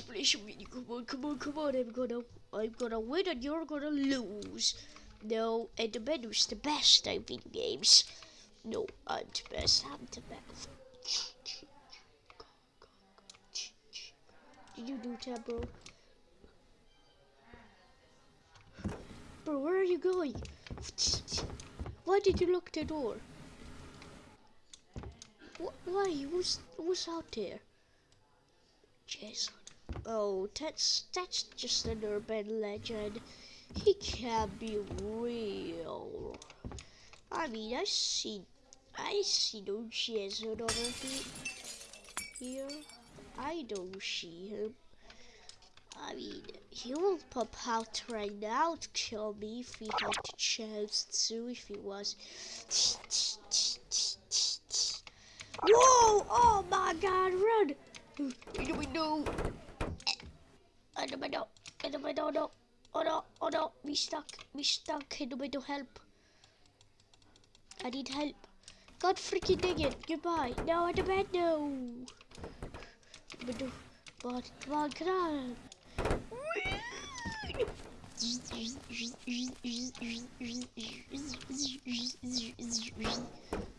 come on, come on, come on. I'm gonna, I'm gonna win and you're gonna lose. No, and the menu's the best, I think, games. No, I'm the best, I'm the best. Did you do that, bro? Bro, where are you going? Why did you lock the door? Wh- Why? Who's who's out there? Jason. Oh, that's that's just an urban legend. He can't be real. I mean, I see, I see no Jason over here. Here, I don't see him. I mean, he will pop out right now to kill me if he had the chance to, if he was. Whoa! Oh my god, run! In the window! The window! In the window, no! Oh no, oh no, we stuck, we stuck in the window, help! I need help. God freaking dang it, goodbye. No, in the window! Window, come on, come on, come on!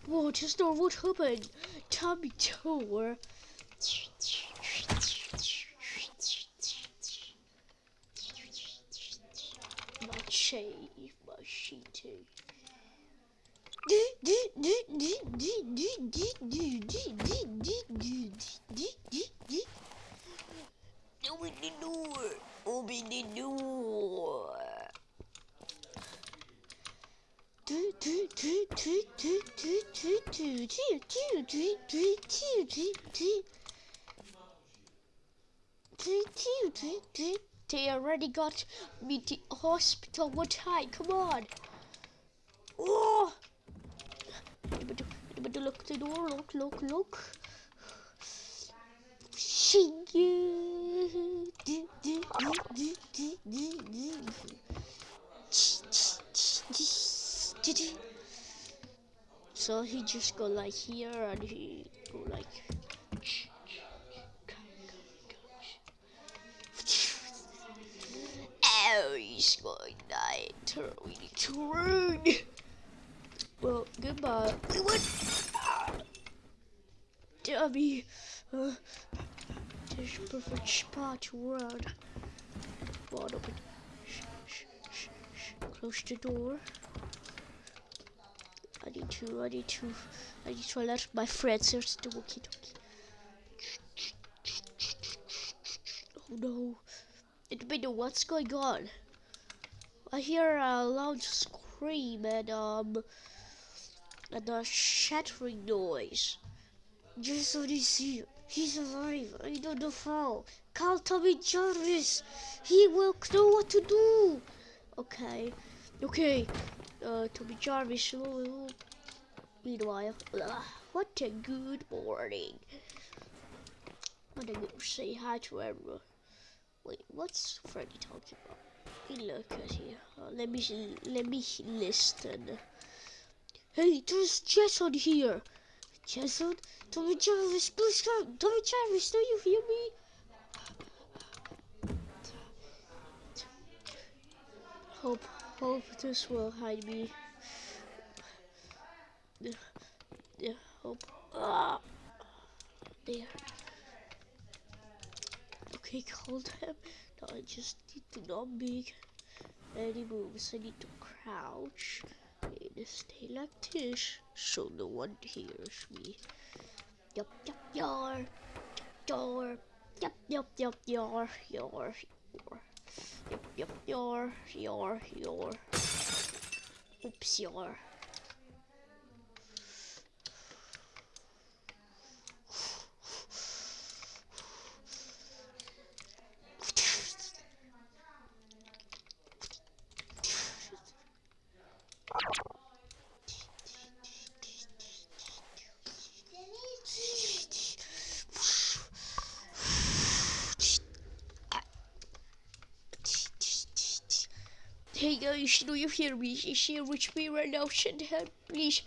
Whoa, just know what happened. Tommy Tower. Mache, machete. Open the door. Open the door. They already got me to hospital What time. Come on. Oh! But look to the door. Look, look, look. She. So he just go like here and he go like Oh he's going to die. Turn we need to run. Well goodbye. We went Dummy uh, there's perfect spot to run. Shh. close the door. I need to, I need to, I need to alert my friends. There's the walkie talkie. Oh no. May what's going on. I hear a loud scream and, um, and a shattering noise. Jason is here. He's alive. I don't know how. Call Tommy Jarvis. He will know what to do. Okay. Okay. Uh, Tommy Jarvis. Meanwhile, uh, what a good morning. I'm gonna go say hi to everyone. Wait, what's Freddy talking about? Hey, look at here. Uh, let me let me listen. Hey, there's Jason here. Jason, Tommy Jarvis, please come. Tommy Jarvis, do you hear me? Hope, hope this will hide me. Yeah, yeah, hope. Ah, there. Okay, called him. Now I just need to not make any moves. I need to crouch and stay like this so no one hears me. Yup, yup, yar, yar, yup, yup, yup, yar, yar, yar. Yup, yup, yar, yar, yar. Oops, yar. Do you hear me? Is here with me right now? Send help, please.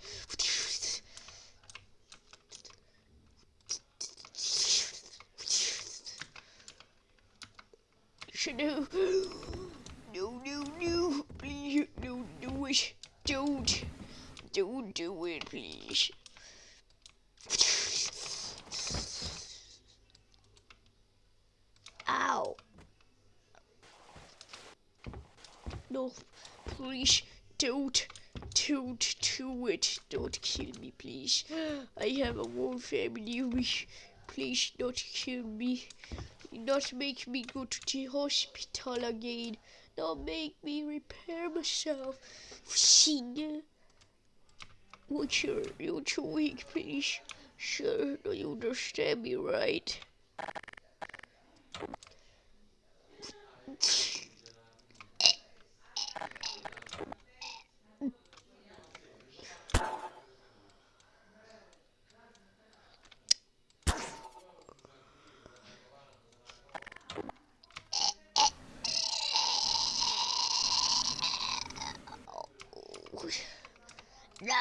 No, no, no, no, please, don't do it. Don't, don't do it, please. Ow. No, please, don't, don't do it. Don't kill me, please. I have a whole family. Please don't kill me. Not make me go to the hospital again. Don't make me repair myself. Sing. What's your, what's your week, please? Sure, do you understand me right? No.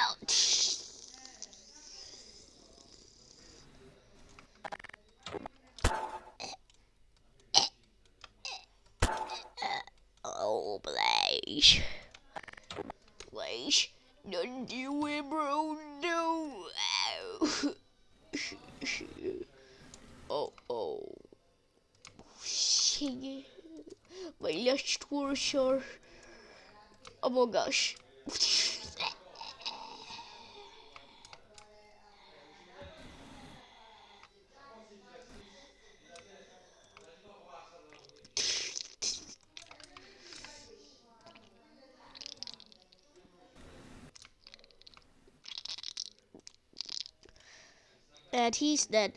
Oh, Blaze. Blaze, don't do it, bro. No. Ow. oh, oh. Sing My last words are... Oh my gosh. and he's dead.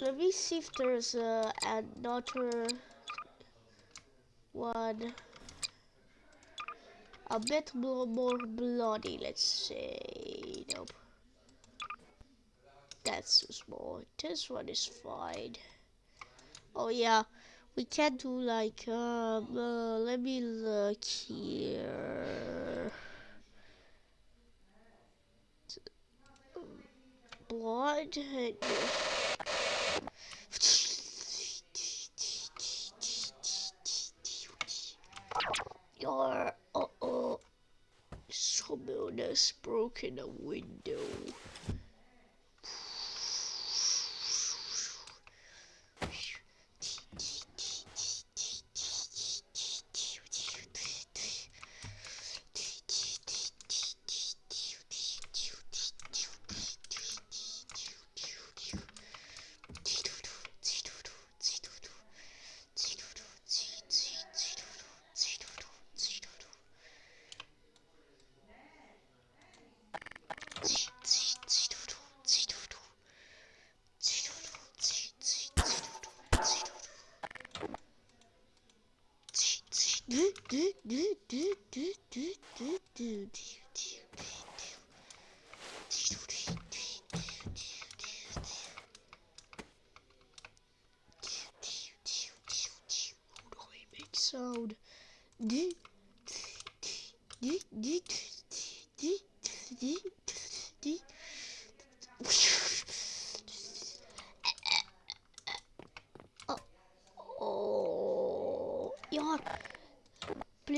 Let me see if there's uh, another one. A bit more, bloody, let's say. Nope. That's too small. This one is fine. Oh yeah, we can do like, um, uh, let me look here. Blood. Broken a window.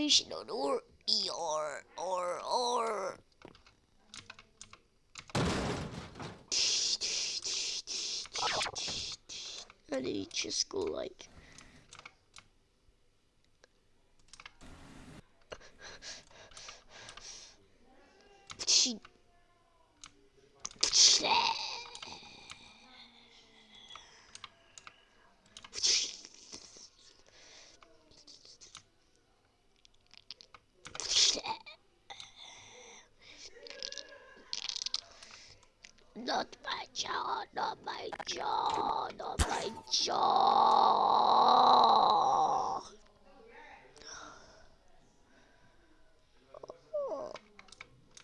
Don't or your or or. And he just go like. Not my jaw, not my jaw, not my jaw.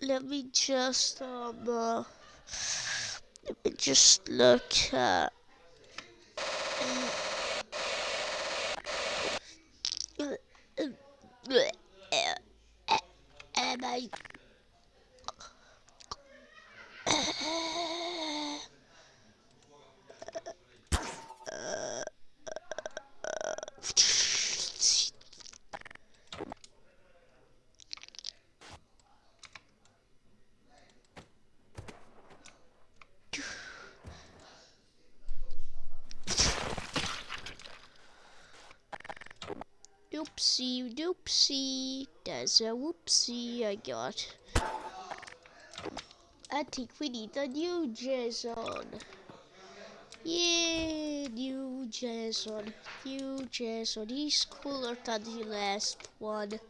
Let me just um uh, let me just look at am I Oopsie doopsie. There's a whoopsie I got. I think we need a new Jason. Yeah, new Jason. New Jason. He's cooler than the last one.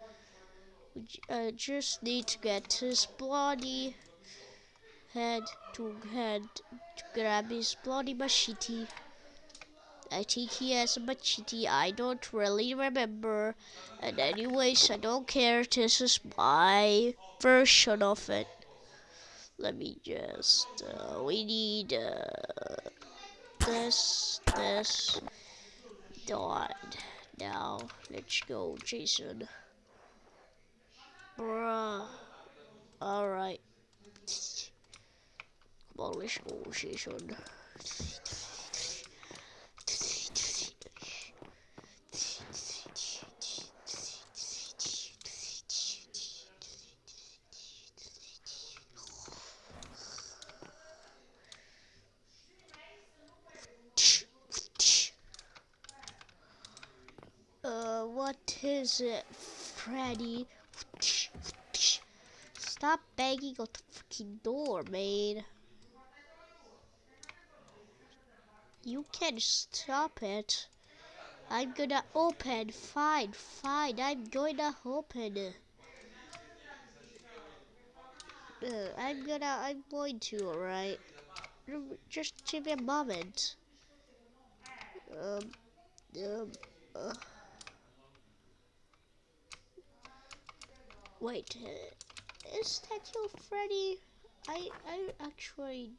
I uh, just need to get his bloody head to head to grab his bloody machete. I think he has a machete. I don't really remember. And anyways, I don't care. This is my version of it let me just uh, we need uh, this this dot now let's go Jason bruh alright come on let's go Jason What is it, Freddy? Stop banging on the fucking door, man. You can stop it. I'm gonna open. Fine, fine. I'm gonna open. Uh, I'm gonna. I'm going to. Alright. Just give me a moment. Um. Um. Uh. Wait, uh, is that your Freddy? I I actually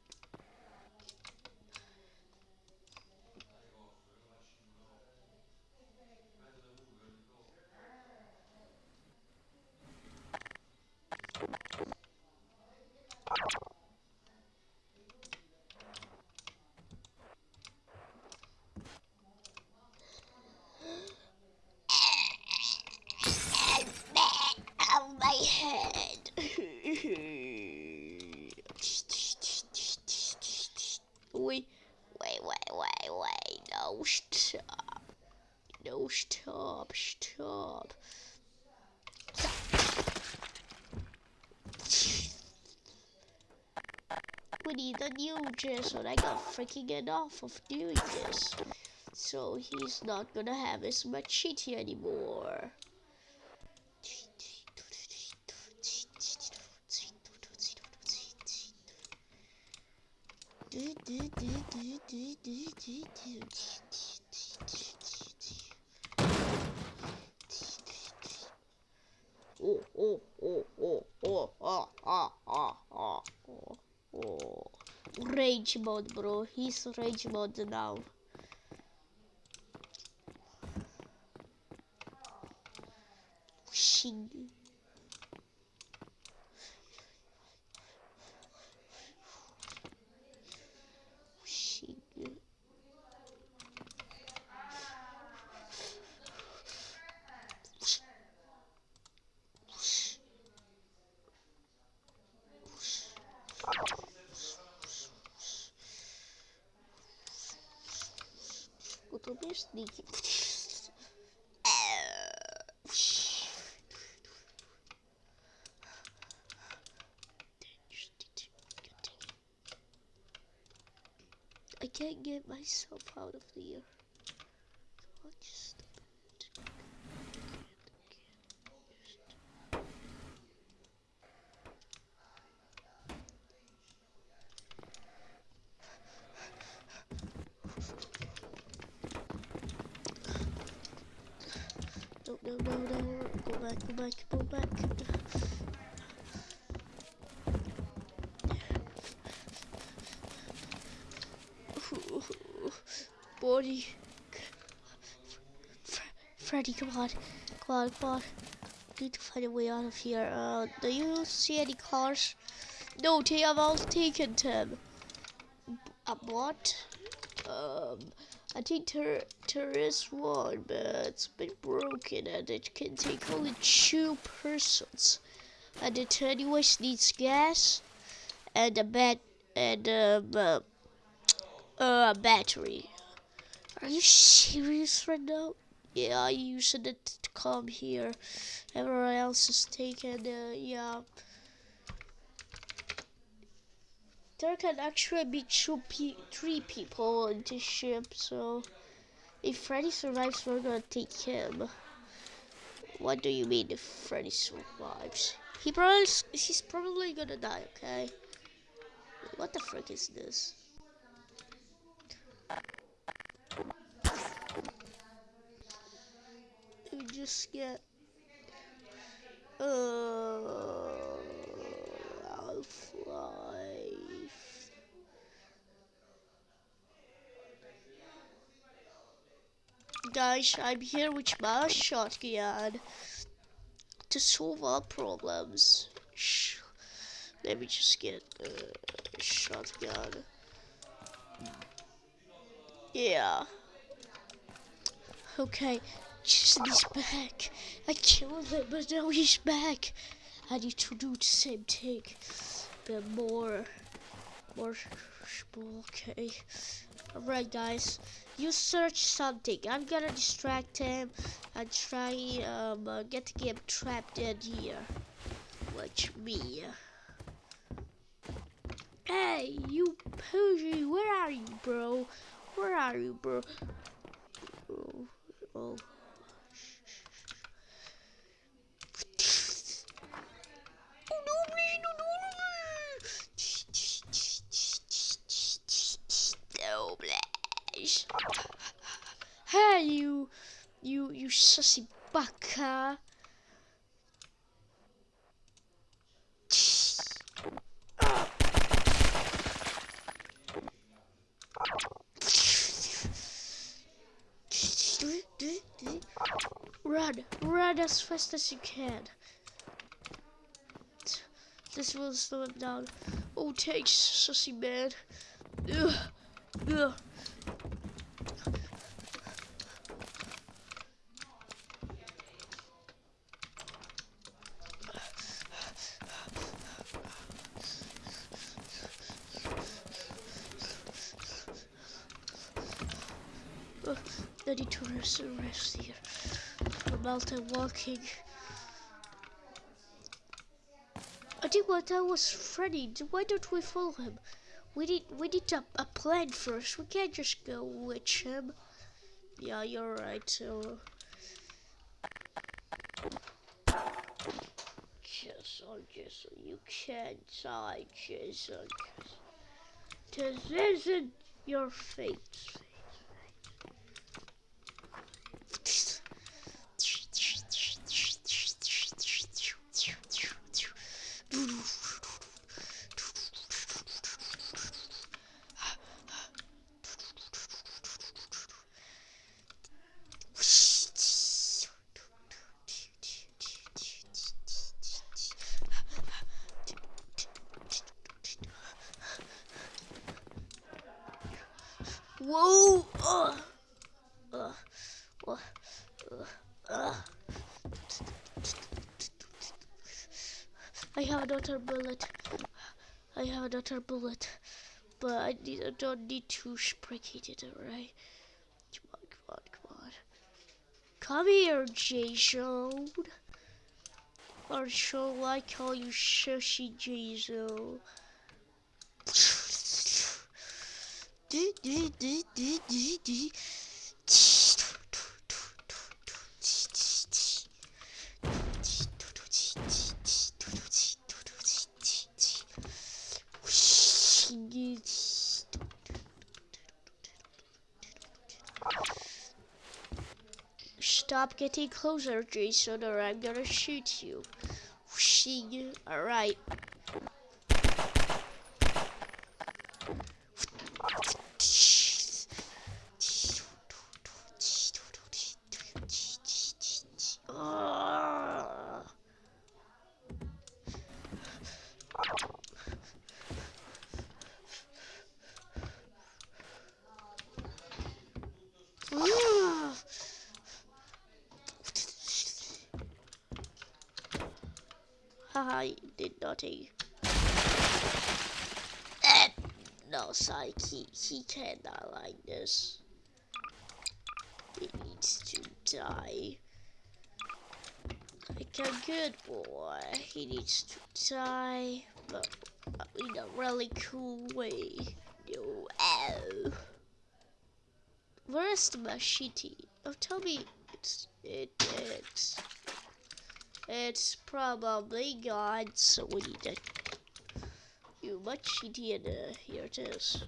wait, wait, wait, wait, wait, no, stop. No, stop. We need a new Jason. I got freaking enough of doing this. So he's not gonna have as much shitty anymore. Oh, oh, oh, oh, oh, ah, ah, ah, ah, oh, oh. Rage mode, bro. He's rage mode now. Shing. to be I can't get myself out of here. no, no, no. Go back, go back, go back. Body. Come on. Come on, come on. Need to find a way out of here. Uh, do you see any cars? No, they have all taken them. A what? Um, I think there is one, but it's been broken and it can take only two persons. And it anyways needs gas and a bat and um, uh, uh, a battery. Are you serious right now? Yeah, I shouldn't come here. Everyone else is taken. Uh, yeah. There can actually be two pe three people in this ship, so if Freddy survives, we're gonna take him. What do you mean if Freddy survives? He probably he's probably gonna die. Okay. What the frick is this? Just get uh Half-Life. Guys, I'm here with my shotgun to solve our problems. Let me just get a shotgun. Yeah. Okay, Jason's back. I killed him, but now he's back. I need to do the same thing, but more, more, okay. Alright guys, you search something. I'm gonna distract him and try um uh, get game trapped in here. Watch me. Hey, you Poogie, where are you, bro? Where are you, bro? Oh, oh. Hey, you, you, you sussy baka. Run, run as fast as you can. This will slow him down. Oh, thanks, sussy man. Ugh. Ugh. Uh, I need to rest, rest here. From mountain walking. I think what that was Freddy. Why don't we follow him? We need we need a, a plan first. We can't just go with him. Yeah, you're right. So. Jason, Jason, you can't die, Jason. This isn't your fate. Whoa! Ugh. Ugh. Ugh. Ugh. I have another bullet. I have another bullet. But I, need, I don't need to spraycate it, alright? Come on, come on, come on. Come here, Jason. Or shall I call you Shushi Jason? Stop getting closer, Jason, or I'm gonna shoot you. Alright. I did nothing. Eh, no, Psyche, he cannot like this. He needs to die. Like a good boy. He needs to die, but in a really cool way. No, ow. Where's the machete? Oh, tell me it's it it's it's probably gone. So we need to you machete and uh, here it is.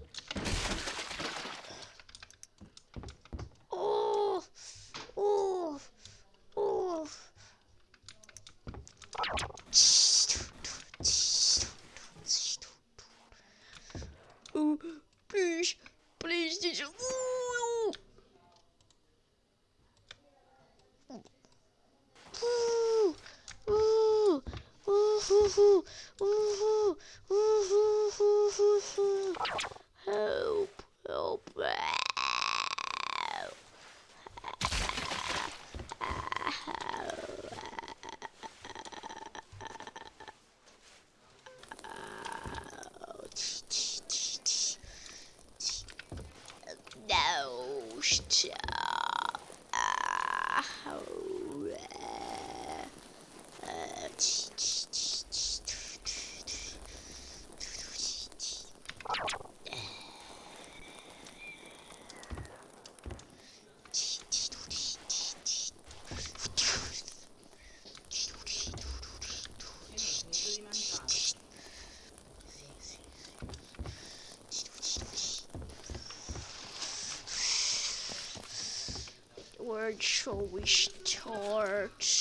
Shall we start?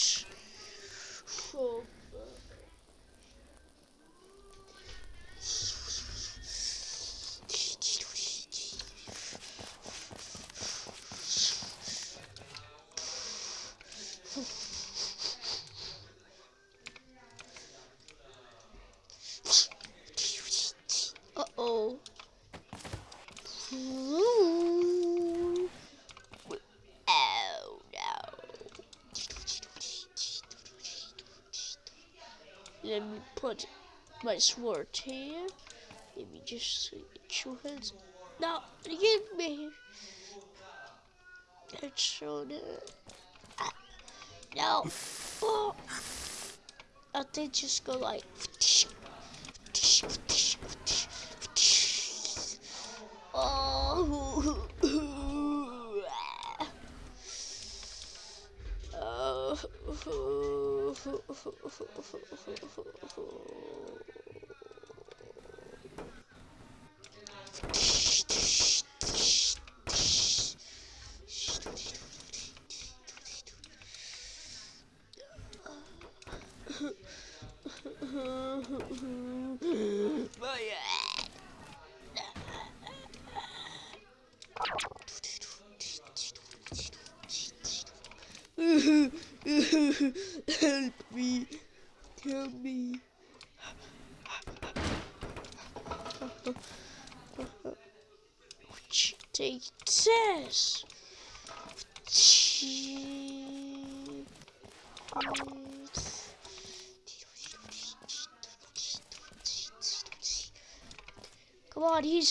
My sword here. Let me just two hands. No, give me. It's so. Ah, No. Oh. I think just go like. Oh. Help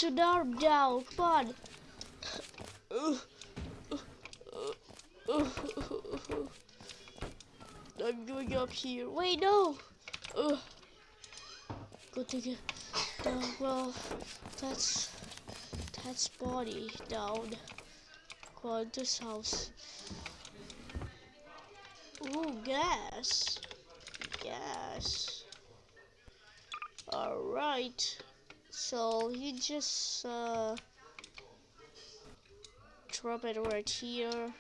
to Dark Down on! I'm going up here. Wait, no! Go take it. Uh, well, that's that's body down. Go this house. Ooh, gas. Gas. Alright. So you just uh, drop it right here.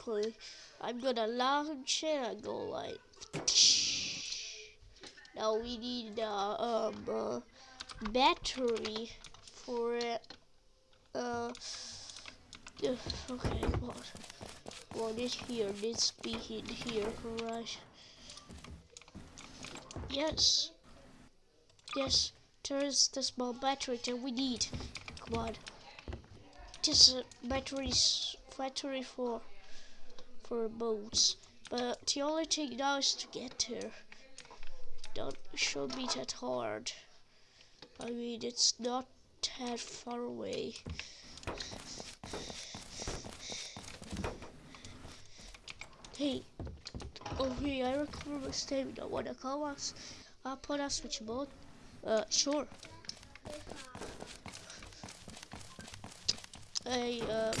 Okay. I'm gonna launch it and go like. Now we need uh, um uh, battery for it. Uh. Okay, on. Well, this here needs to be in here, right? Yes. Yes, there's the small battery that we need. Come on. This uh, battery's battery for for boats. But the only thing now is to get there. Don't should be that hard. I mean, it's not that far away. Hey. Okay, I recover my stamina. Wanna call us? I'll put us switch mode. Uh, sure. Hey, uh,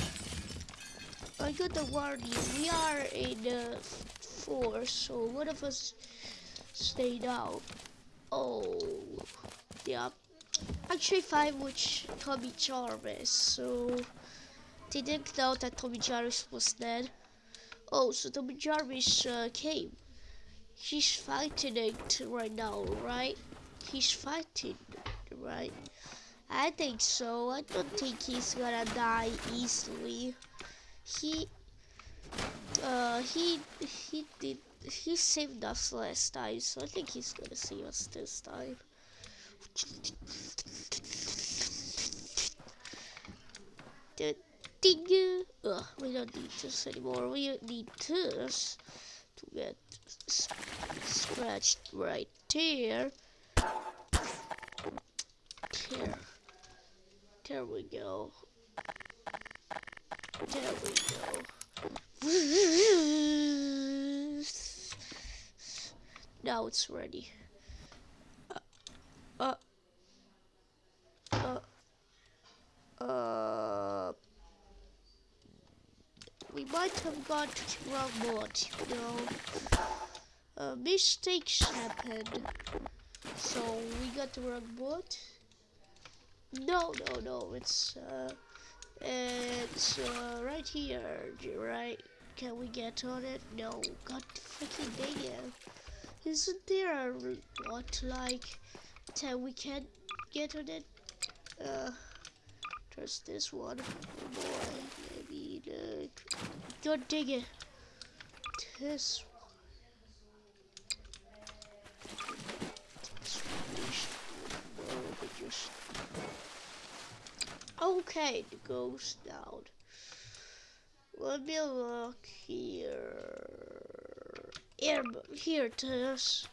I got the warning. We are in uh, four, so one of us stayed out. Oh, yeah. Actually, five, which Tommy Jarvis. So they didn't know that Tommy Jarvis was dead. Oh, so Tommy Jarvis uh, came. He's fighting it right now, right? He's fighting, right? I think so. I don't think he's gonna die easily. He, uh, he, he did, he saved us last time, so I think he's gonna save us this time. The we don't need this anymore. We need this to get scratched right there. There. There we go. There we go. now it's ready. Uh, uh, uh, uh, we might have got wrong mod, you know. Uh, mistakes happen. So we got the wrong mod. No, no, no. It's uh, it's uh, right here, right? Can we get on it? No. God freaking dang it! Isn't there a what like that we can't get on it? Uh, there's this one. Oh boy, maybe the God dang it! This just Okay, the ghost down. Let me look here. Here, here it is.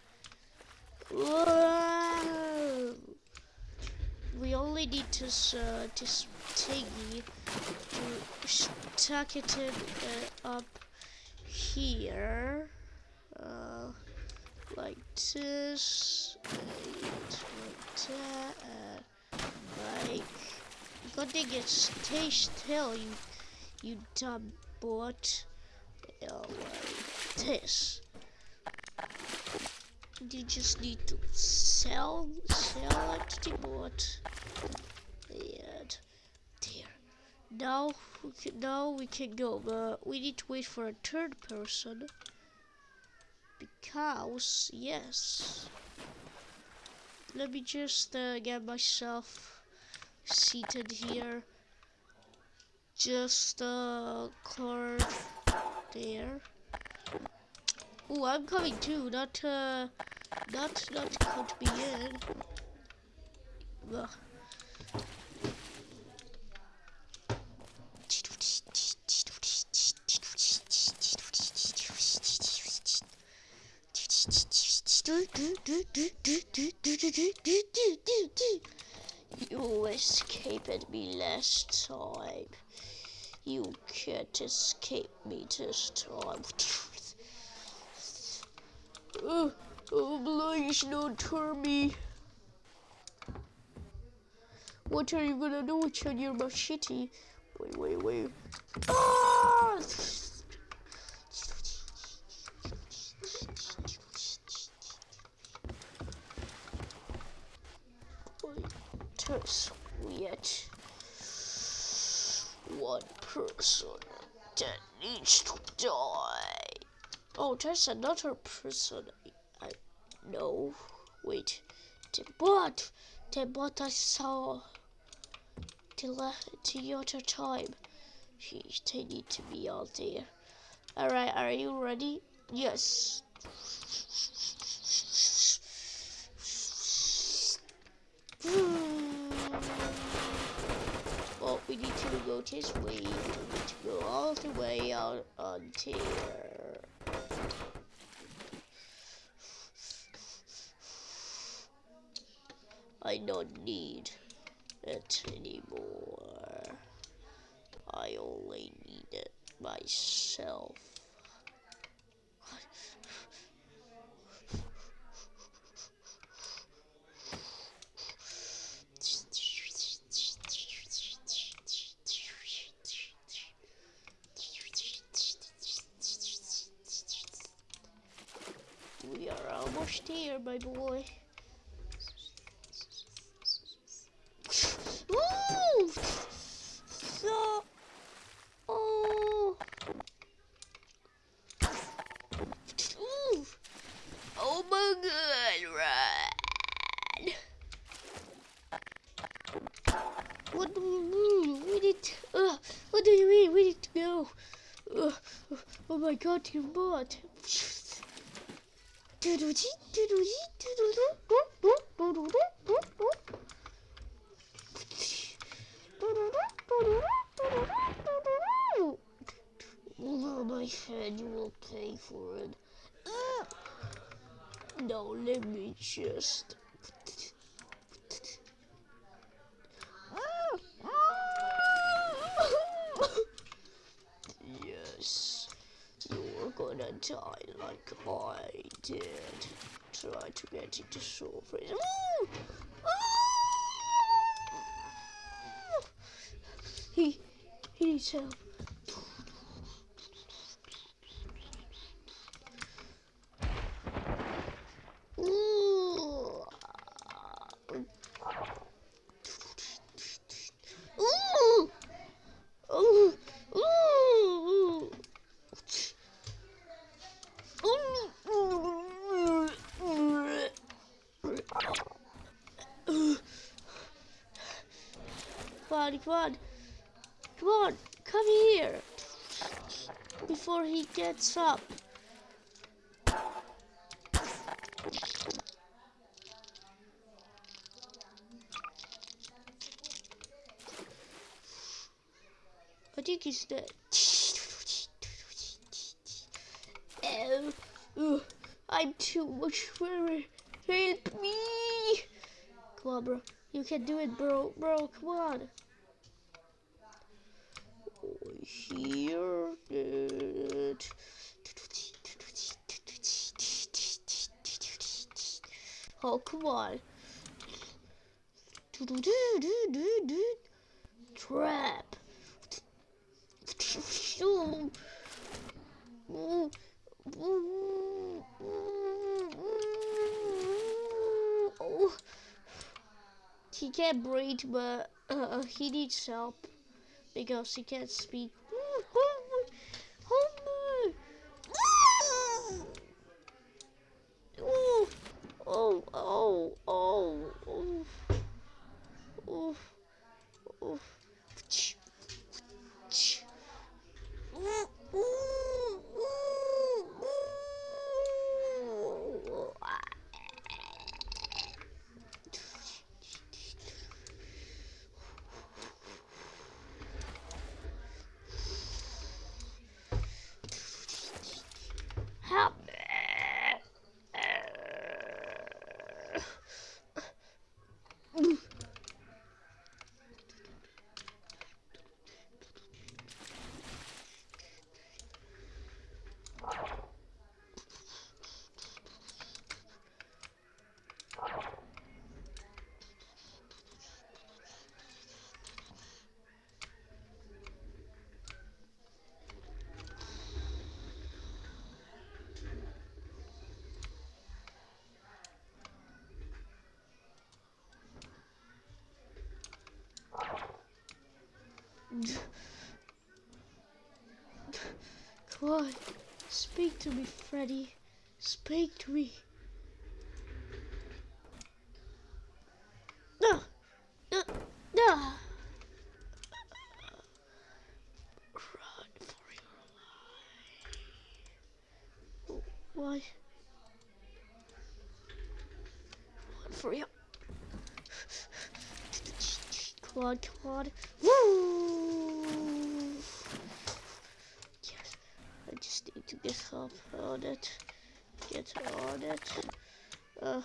We only need to uh, this to stuck it in, uh, up here, uh, like this, like that, uh, like Good thing it's stay still, you you dumb bot. Like this. You just need to sell sell it to the bot. And there. Now now we can go, but we need to wait for a third person. Because yes. Let me just uh, get myself seated here. Just a card there. Oh, I'm coming too. Not, uh, not, not count me in. Ugh. You escaped me last time. You can't escape me this time. oh, oh, please don't turn me. What are you gonna do with your machete? Wait, wait, wait. Ah! Yet one person that needs to die. Oh, there's another person. I, I know. Wait, the bot, the bot I saw the the other time. Jeez, they need to be out there. All right, are you ready? Yes. Hmm. We need to go this way. We need to go all the way out here. I don't need it anymore. I only need it myself. My boy. Ooh! So... Oh! Ooh! Oh my god, run! What do you mean? We need... Uh, what do you mean? We need to go. Uh, oh my god, you bot. Over my head, you will pay for it. Uh, no, let me just. yes, you're gonna die like I did. Try to get into soul freeze. He, he needs help. Ooh. Ooh. Ooh. Ooh. Come on, come on. Come on, come here. Before gets up. I think he's dead. Oh, I'm too much for Help me! Come on, bro. You can do it, bro. Bro, come on. Here. Good. Oh, come on. Do, do, do, Trap. He can't breathe, but uh, he needs help because he can't speak. Oh, oh, oh, oh, oh, oh, oh. Help me. Come speak to me, Freddy. Speak to me. No, no, no. Run for your life. Why? Run for your. Come on, come on. Woo! Yes, I just need to get up on it. Get on it. Uh,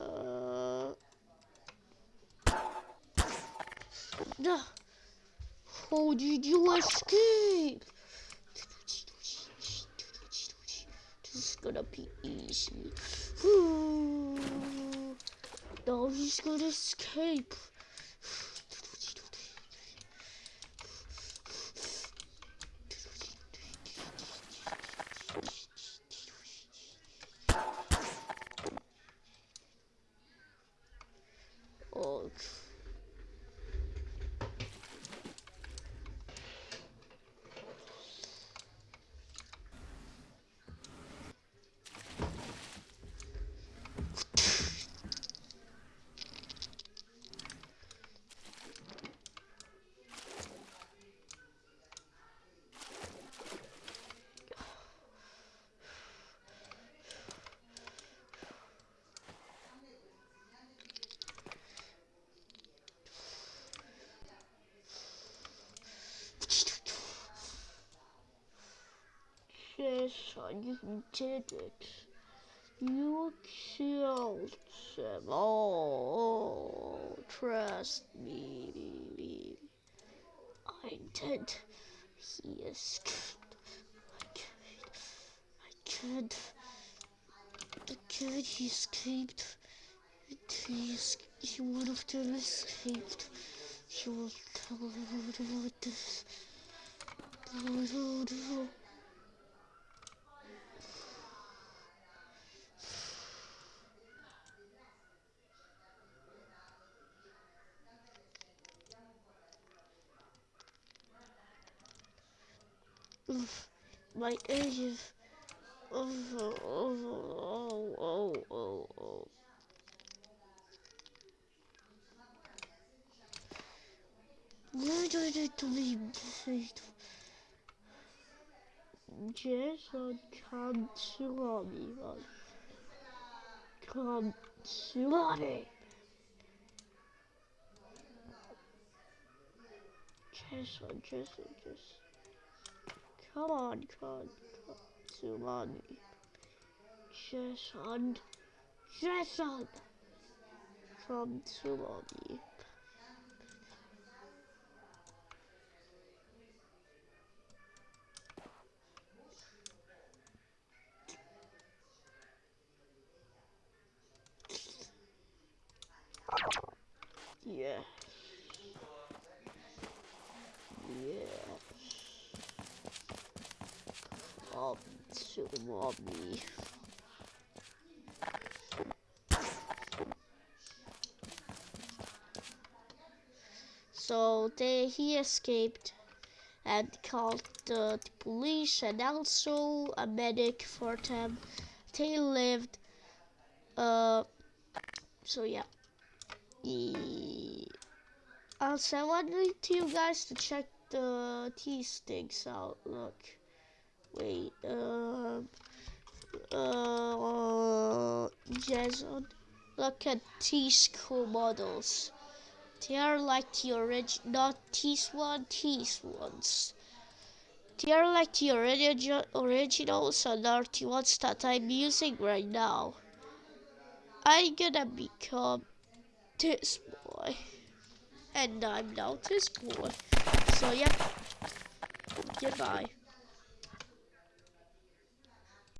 uh. How did you escape? This is gonna be easy. Ooh. Now he's gonna escape. You did it. You killed them all. Trust me. I did. He escaped. I can't. I can't. He escaped. He, he would have done escaped. He will tell everyone this. My age is oh oh oh oh oh oh. Be? Jason, come to me. Come to me. Jason, Jason, Jason. Come on, come on, come mommy. Jason, Jason. Come to mommy. Yeah. To. So they he escaped and called the, the police and also a medic for them. They lived. Uh. So yeah. I also, I wanted you guys to check the T sticks out. Look, wait, uh, uh, Jason, look at these cool models. They are like the original, not these one, these ones. They are like the original originals and are the ones that I'm using right now. I'm gonna become this boy. And I'm now this boy. So yeah, goodbye.